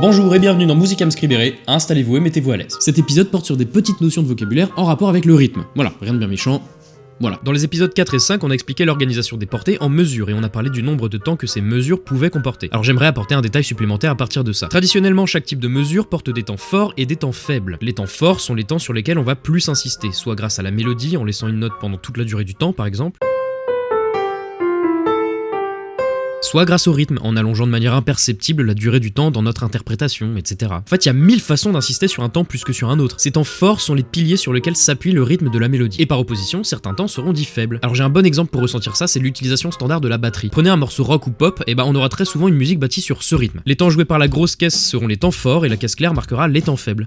Bonjour et bienvenue dans Musicam Scribere, installez-vous et mettez-vous à l'aise. Cet épisode porte sur des petites notions de vocabulaire en rapport avec le rythme. Voilà, rien de bien méchant, voilà. Dans les épisodes 4 et 5, on a expliqué l'organisation des portées en mesures et on a parlé du nombre de temps que ces mesures pouvaient comporter. Alors j'aimerais apporter un détail supplémentaire à partir de ça. Traditionnellement, chaque type de mesure porte des temps forts et des temps faibles. Les temps forts sont les temps sur lesquels on va plus insister, soit grâce à la mélodie en laissant une note pendant toute la durée du temps par exemple, soit grâce au rythme, en allongeant de manière imperceptible la durée du temps dans notre interprétation, etc. En fait, il y a mille façons d'insister sur un temps plus que sur un autre. Ces temps forts sont les piliers sur lesquels s'appuie le rythme de la mélodie. Et par opposition, certains temps seront dits faibles. Alors j'ai un bon exemple pour ressentir ça, c'est l'utilisation standard de la batterie. Prenez un morceau rock ou pop, et ben on aura très souvent une musique bâtie sur ce rythme. Les temps joués par la grosse caisse seront les temps forts et la caisse claire marquera les temps faibles.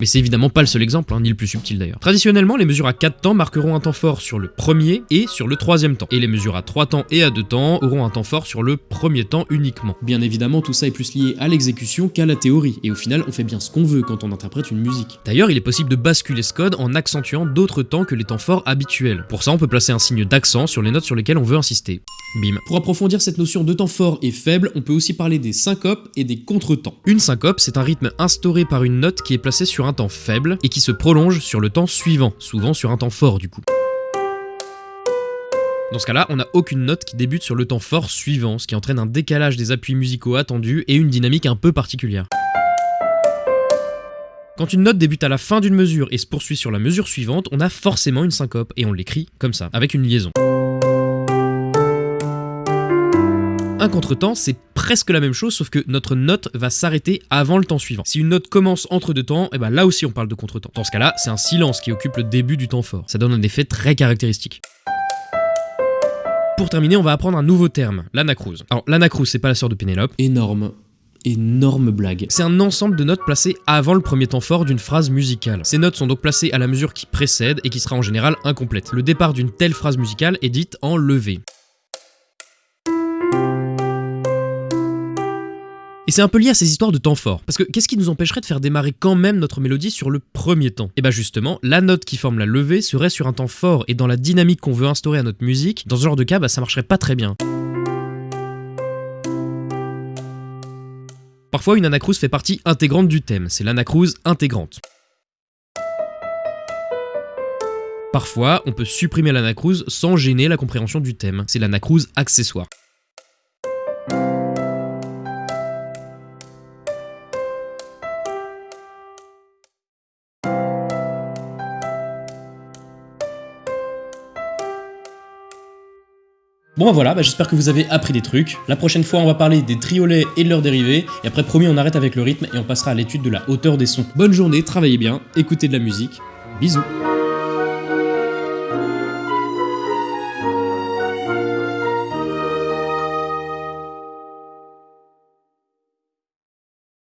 Mais c'est évidemment pas le seul exemple, hein, ni le plus subtil d'ailleurs. Traditionnellement, les mesures à 4 temps marqueront un temps fort sur le premier et sur le troisième temps. Et les mesures à 3 temps et à 2 temps auront un temps fort sur le premier temps uniquement. Bien évidemment, tout ça est plus lié à l'exécution qu'à la théorie, et au final, on fait bien ce qu'on veut quand on interprète une musique. D'ailleurs, il est possible de basculer ce code en accentuant d'autres temps que les temps forts habituels. Pour ça, on peut placer un signe d'accent sur les notes sur lesquelles on veut insister. Bim. Pour approfondir cette notion de temps fort et faible, on peut aussi parler des syncopes et des contretemps. Une syncope, c'est un rythme instauré par une note qui est placée sur un temps faible et qui se prolonge sur le temps suivant, souvent sur un temps fort du coup. Dans ce cas-là, on n'a aucune note qui débute sur le temps fort suivant, ce qui entraîne un décalage des appuis musicaux attendus et une dynamique un peu particulière. Quand une note débute à la fin d'une mesure et se poursuit sur la mesure suivante, on a forcément une syncope, et on l'écrit comme ça, avec une liaison. Un contretemps, c'est presque la même chose, sauf que notre note va s'arrêter avant le temps suivant. Si une note commence entre deux temps, et eh ben là aussi on parle de contretemps. Dans ce cas-là, c'est un silence qui occupe le début du temps fort. Ça donne un effet très caractéristique. Pour terminer, on va apprendre un nouveau terme, l'anacrouse. Alors l'anacrouse, c'est pas la sœur de Pénélope. Énorme énorme blague. C'est un ensemble de notes placées avant le premier temps fort d'une phrase musicale. Ces notes sont donc placées à la mesure qui précède et qui sera en général incomplète. Le départ d'une telle phrase musicale est dite en levé. Et c'est un peu lié à ces histoires de temps fort. Parce que qu'est-ce qui nous empêcherait de faire démarrer quand même notre mélodie sur le premier temps? Et eh bah ben justement, la note qui forme la levée serait sur un temps fort et dans la dynamique qu'on veut instaurer à notre musique, dans ce genre de cas, bah ça marcherait pas très bien. Parfois, une anacrouse fait partie intégrante du thème, c'est l'anacrouse intégrante. Parfois, on peut supprimer l'anacrouse sans gêner la compréhension du thème, c'est l'anacrouse accessoire. Bon voilà, bah, j'espère que vous avez appris des trucs. La prochaine fois, on va parler des triolets et de leurs dérivés. Et après, promis, on arrête avec le rythme et on passera à l'étude de la hauteur des sons. Bonne journée, travaillez bien, écoutez de la musique. Bisous